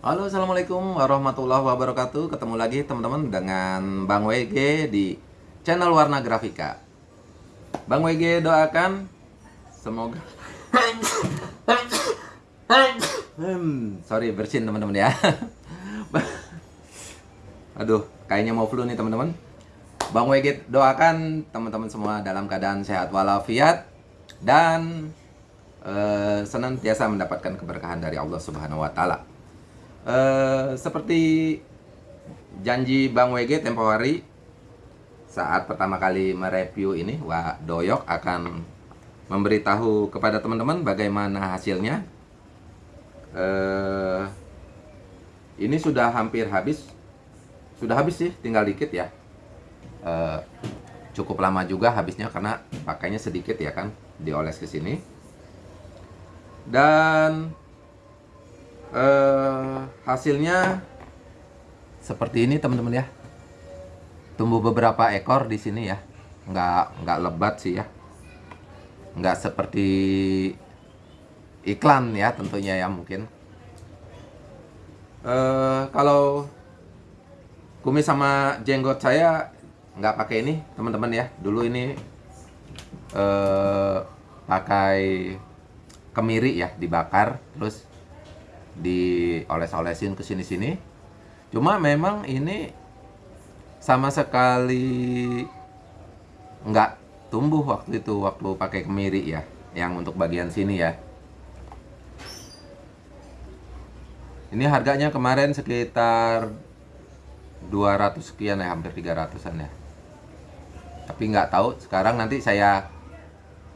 Halo, Assalamualaikum warahmatullahi wabarakatuh. Ketemu lagi teman-teman dengan Bang WG di channel Warna Grafika. Bang WG doakan Semoga hmm, Sorry, bersin teman-teman ya. Aduh, kayaknya mau flu nih teman-teman. Bang WG doakan teman-teman semua dalam keadaan sehat walafiat Dan uh, senantiasa mendapatkan keberkahan dari Allah Subhanahu wa Ta'ala uh, seperti janji Bang WG tempo hari saat pertama kali mereview ini Wak Doyok akan memberitahu kepada teman-teman bagaimana hasilnya. Uh, ini sudah hampir habis. Sudah habis sih tinggal dikit ya. Uh, cukup lama juga habisnya karena pakainya sedikit ya kan dioles ke sini. Dan uh, hasilnya seperti ini teman-teman ya. Tumbuh beberapa ekor di sini ya. Nggak nggak lebat sih ya. Nggak seperti iklan ya tentunya ya mungkin. Uh, kalau kumis sama jenggot saya nggak pakai ini teman-teman ya. Dulu ini uh, pakai kemiri ya dibakar terus dioles-olesin ke sini-sini. Cuma memang ini sama sekali nggak tumbuh waktu itu waktu pakai kemiri ya, yang untuk bagian sini ya. Ini harganya kemarin sekitar 200 sekian ya, hampir 300-an ya. Tapi nggak tahu, sekarang nanti saya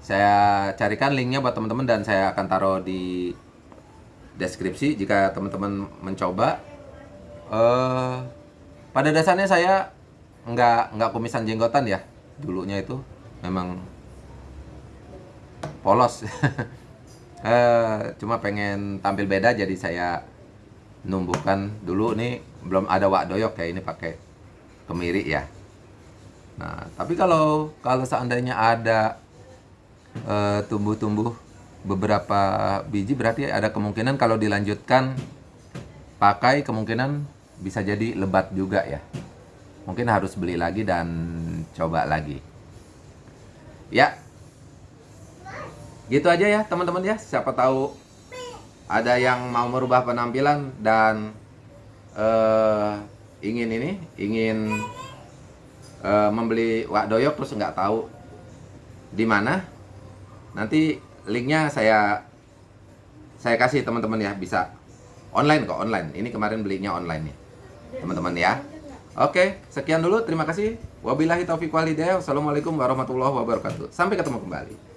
saya carikan linknya buat teman-teman dan saya akan taruh di deskripsi jika teman-teman mencoba. Uh, pada dasarnya saya nggak nggak kumisan jenggotan ya dulunya itu memang polos. uh, cuma pengen tampil beda jadi saya numbuhkan dulu nih belum ada wak doyok kayak ini pakai kemiri ya. Nah tapi kalau kalau seandainya ada eh, tumbuh-tumbuh uh, beberapa biji berarti ada kemungkinan kalau dilanjutkan pakai kemungkinan bisa jadi lebat juga ya. Mungkin harus beli lagi dan coba lagi. Ya. Gitu aja ya teman-teman ya. Siapa tahu ada yang mau merubah penampilan dan uh, ingin ini ingin uh, membeli wak doyok terus nggak tahu di mana. Nanti linknya saya saya kasih teman-teman ya bisa. Online kok online. Ini kemarin belinya online nih teman-teman ya. Oke sekian dulu. Terima kasih. Wabillahi taufiq walhidayah wassalamualaikum warahmatullahi wabarakatuh. Sampai ketemu kembali